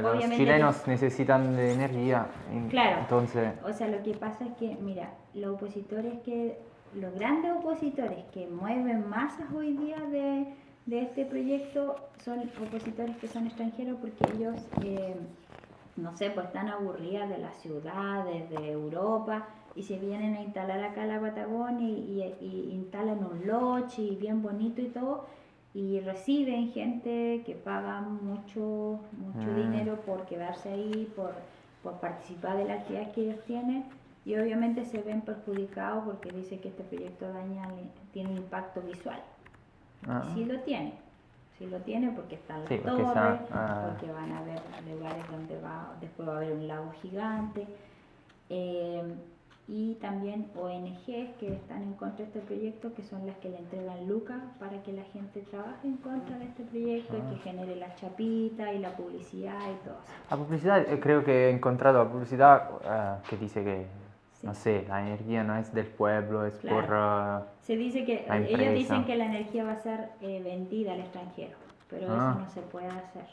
Los chilenos necesitan de energía, en- Claro. entonces... O sea, lo que pasa es que, mira, los opositores que, los grandes opositores que mueven masas hoy día de, de este proyecto son opositores que son extranjeros porque ellos, eh, no sé, pues están aburridas de las ciudades, de Europa y se vienen a instalar acá a la Patagonia y, y- y instalan un lodge y bien bonito y todo y reciben gente que paga mucho, mucho Mm. dinero por quedarse ahí, por, por participar de las actividades que ellos tienen y obviamente se ven perjudicados porque dice que este proyecto daña, tiene impacto visual. ah, Sí lo tiene, sí lo tiene porque están las Sí, porque torres, ah. porque van a haber lugares donde va, después va a haber un lago gigante. eh, y también ONGs que están en contra de este proyecto, que son las que le entregan lucas para que la gente trabaje en contra de este proyecto y Ah. que genere la chapita y la publicidad y todo eso. La publicidad, eh, creo que he encontrado la publicidad eh, que dice que, Sí. no sé, la energía no es del pueblo, es por... eh, Se dice que La ellos dicen que la energía va a ser eh, vendida al extranjero, pero Ah. eso no se puede hacer.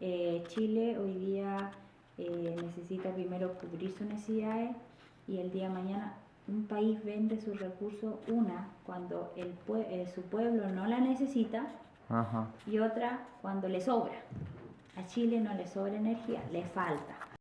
Eh, Chile hoy día eh, necesita primero cubrir sus necesidades y el día de mañana un país vende sus recursos una cuando el pue- eh, su pueblo no la necesita ajá. y otra cuando le sobra. A Chile no le sobra energía, le falta.